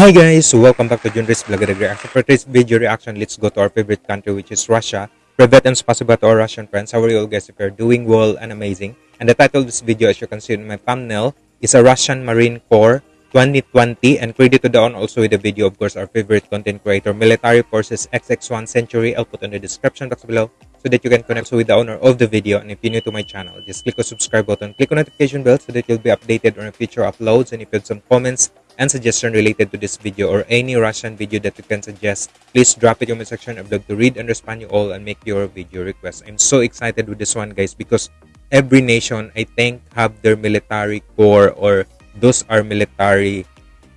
Hi guys, welcome back to Junris Vlog Reaction. For today's video reaction, let's go to our favorite country which is Russia. Privet and spasiba to our Russian friends. How are you all guys? If you're doing well and amazing. And the title of this video as you can see in my thumbnail is a Russian Marine Corps 2020 and credit to down also with the video of course our favorite content creator Military Forces XX1 Century. I'll put in the description box below so that you can connect with the owner of the video and if you're new to my channel just click the subscribe button click on notification bell so that you'll be updated on future uploads and if you have some comments and suggestion related to this video or any Russian video that you can suggest, please drop it in the section. I'd love to read and respond you all and make your video request. I'm so excited with this one, guys, because every nation, I think, have their military corps or those are military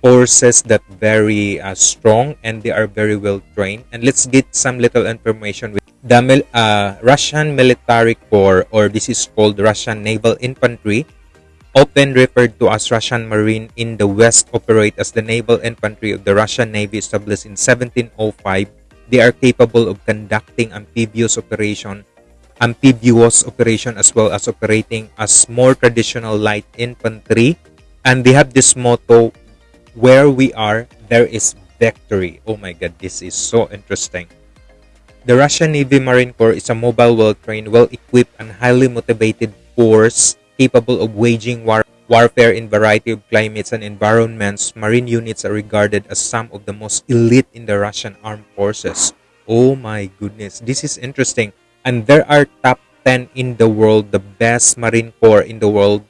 forces that very uh, strong and they are very well trained. And let's get some little information with the uh, Russian military corps or this is called Russian Naval Infantry often referred to as Russian Marine in the West, operate as the naval infantry of the Russian Navy established in 1705. They are capable of conducting amphibious operation, amphibious operation as well as operating as more traditional light infantry. And they have this motto, where we are, there is victory. Oh my God, this is so interesting. The Russian Navy Marine Corps is a mobile, well-trained, well-equipped, and highly motivated force capable of waging war warfare in variety of climates and environments, marine units are regarded as some of the most elite in the Russian armed forces. Oh my goodness, this is interesting. And there are top 10 in the world, the best marine corps in the world.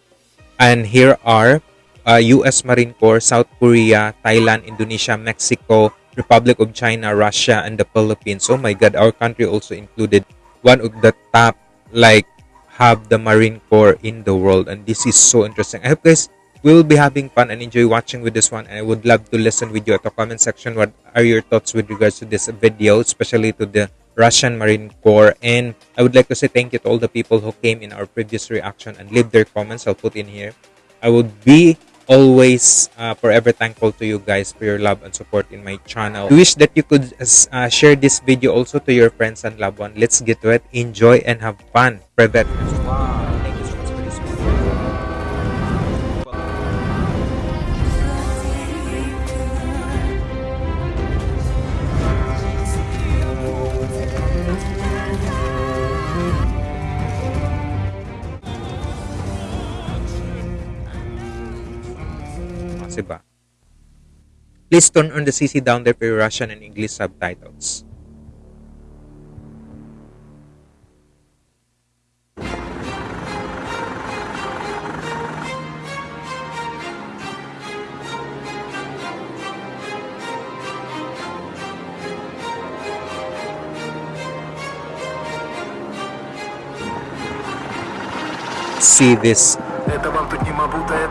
And here are uh, US Marine Corps, South Korea, Thailand, Indonesia, Mexico, Republic of China, Russia, and the Philippines. Oh my God, our country also included one of the top like have the Marine Corps in the world. And this is so interesting. I hope guys will be having fun and enjoy watching with this one. And I would love to listen with you at the comment section. What are your thoughts with regards to this video, especially to the Russian Marine Corps. And I would like to say thank you to all the people who came in our previous reaction and leave their comments. I'll put in here. I would be always uh, forever thankful to you guys for your love and support in my channel. I wish that you could uh, share this video also to your friends and loved ones. Let's get to it. Enjoy and have fun. Privet. Please turn on the CC down there for Russian and English subtitles. See this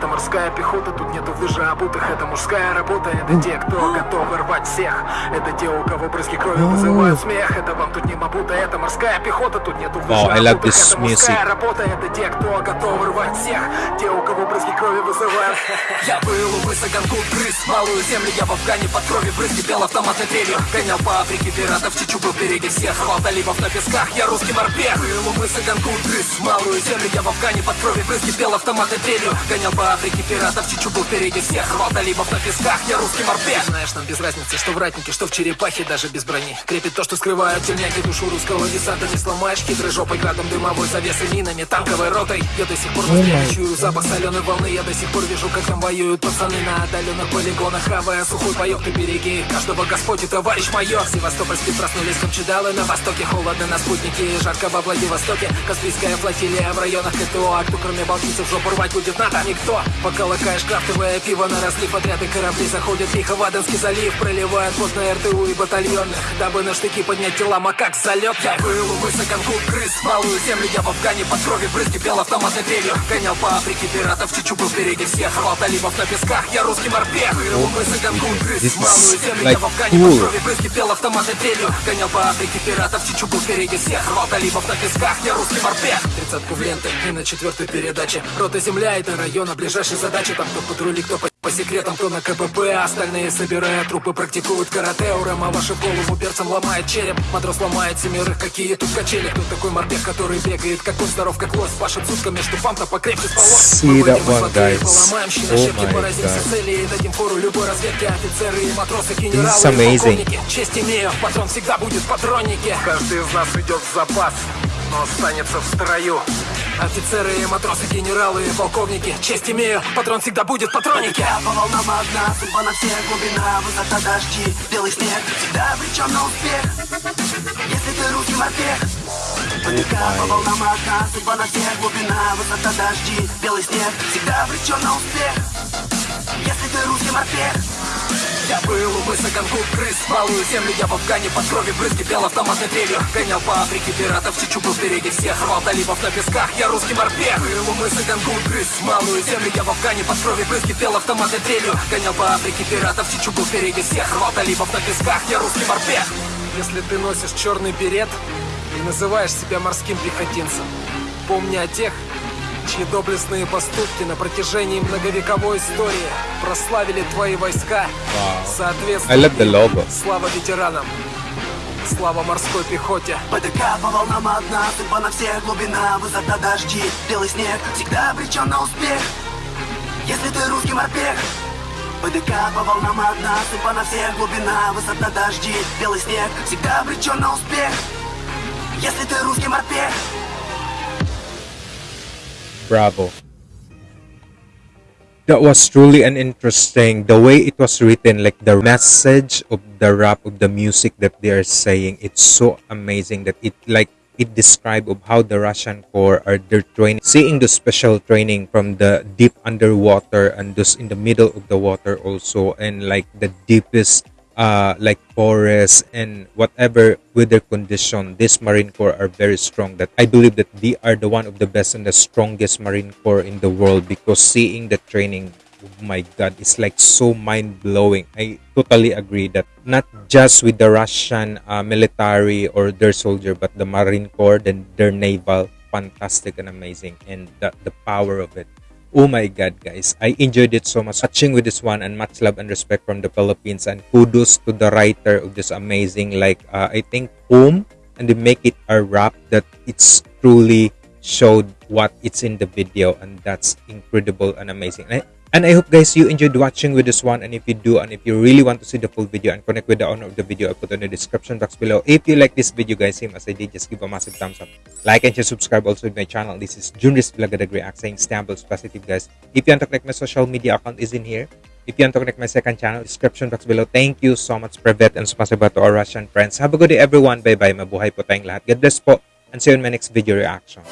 Это морская пехота Тут нету в лыжа обутых, это мужская работа. Это те, кто готовы рвать всех. Это те, у кого брызги крови вызывают смех. Это вам тут не мабута, это морская пехота Тут нету в лыжа wow, обутых, это мужская работа. Это те, кто готовы рвать всех. Те, у кого брызги крови вызывают. Я был у мыса Гангут, грыз Малую землю. Я в Афгане под крови брызги Пел автоматной дрелью. Гонял по Африке пиратов, Чичу был впереди всех. Рвал талибов на песках, я русский морпех. Был у мыса Гангут, грыз Малую землю. Я в Афгане под крови брызги Пел автоматы дрелью. Гонял по Африке пиратов, Чичу был впереди всех. Рвал талибов на песках, я русский морпех. Знаешь, нам без разницы, что в ратнике, что в черепахе Даже без брони. Крепит то, что скрывают тельняки душу русского десанта. Не сломаешь хитрой жопой, градом дымовой завесой Минами, танковой ротой. Я до сих пор чую запах соленой волны. Я до сих пор вижу, как там воюют пацаны На отдаленных полигонах, хавая сухой паёк Ты береги. Каждого Господь и товарищ майор. Севастопольские проснулись камчедалы На востоке холодно на спутнике Жарко во Владивостоке. Каспийская флотилия в районах КТО А кто кроме балтийцев жопу рвать будет НАТО? Никто Пока лакаешь крафтовое пиво на разлив Отряды корабли заходят лихо в Аденский залив Проливают под на РТУ и батальонных Дабы на штыки поднять тела макак залет Я был у мыса Гангут крыс Малую землю. Я в Афгане под крови брызги Пел автоматной дрелью Гонял по Африке пиратов Чичу был впереди всех. Рвал талибов на песках Я русский морпех. Был у мыса Гангут крыс Малую землю. Я в Афгане под крови брызги Пел автоматной дрелью Гонял по Африке пиратов Чичу был впереди всех. Рвал талибов на песках Я русский морпех. Тридцатку в ленты и на четвертой передаче. Рота земля это район облиц ближайшей задачи Там кто патрули, кто по, по секретам, кто на КПП. Остальные собирая трупы, практикуют карате. У Рэма вашу голову перцем ломает череп. Матрос ломает семерых, какие тут качели. Кто такой морпех, который бегает, как он здоров, как лось? Пашет сутками, что пам-то покрепче спалось See that one, guys. Поломаем Oh my поразимся цели И дадим фору любой разведке. Офицеры и матросы, генералы и amazing. полковники. Честь имею, патрон всегда будет в патроннике. Каждый из нас ведет запас, но останется в строю. Офицеры и матросы, генералы и полковники Честь имею, патрон всегда будет в патроннике По волнам одна, судьба на всех глубина Высота дожди, белый снег. Всегда обречен на успех Если ты русский морпех ПДК по волнам одна, судьба на всех глубина Высота дожди, белый снег. Всегда обречен на успех Если ты русский морпех Я был у мыса Гангут, крыс Малую землю я в Афгане под крови брызги Пел автоматной трелью. Гонял по Африке пиратов Чичу был впереди всех Рвал талибов на песках Я русский морпех. Был у мыса Гангут, крыс Малую землю я в Афгане под крови брызги Пел автоматной трелью. Гонял по Африке пиратов Чичу был впереди всех Рвал талибов на песках Я русский морпех. Если ты носишь черный берет И называешь себя морским пехотинцем Помни о тех, чьи доблестные поступки на протяжении многовековой истории прославили твои войска. Соответственно, I love the logo. слава ветеранам, слава морской пехоте. ПДК по волнам одна, судьба на всех глубина Высота дожди, белый снег Всегда обречен на успех. Если ты русский морпех. ПДК по волнам одна, судьба на всех глубина Высота дожди, белый снег Всегда обречен на успех. Если ты русский морпех Bravo. That was truly an interesting the way it was written, like the message of the rap of the music that they are saying. It's so amazing that it like it describe of how the Russian Corps are their training, seeing the special training from the deep underwater and just in the middle of the water also, and like the deepest uh like forest and whatever weather condition this marine corps are very strong that i believe that they are the one of the best and the strongest marine corps in the world because seeing the training oh my god it's like so mind-blowing. I totally agree that not just with the russian uh, military or their soldier but the marine corps and their naval fantastic and amazing and the, the power of it Oh my god, guys. I enjoyed it so much watching with this one and much love and respect from the Philippines and kudos to the writer of this amazing like uh, I think poem and they make it a rap that it's truly showed what it's in the video and that's incredible and amazing. And I, and I hope guys you enjoyed watching with this one and if you do and if you really want to see the full video and connect with the owner of the video I put on the description box below. If you like this video guys same as I did just give a massive thumbs up. Like and just subscribe also to my channel. This is Junris Vlogadag React saying Stambles Positive guys. If you want to connect my social media account is in here. If you want to connect my second channel, description box below. Thank you so much, Privet and Spasiba to our Russian friends. Have a good day, everyone. Bye-bye. Mabuhay po tayong lahat. God bless po. And see you in my next video reaction.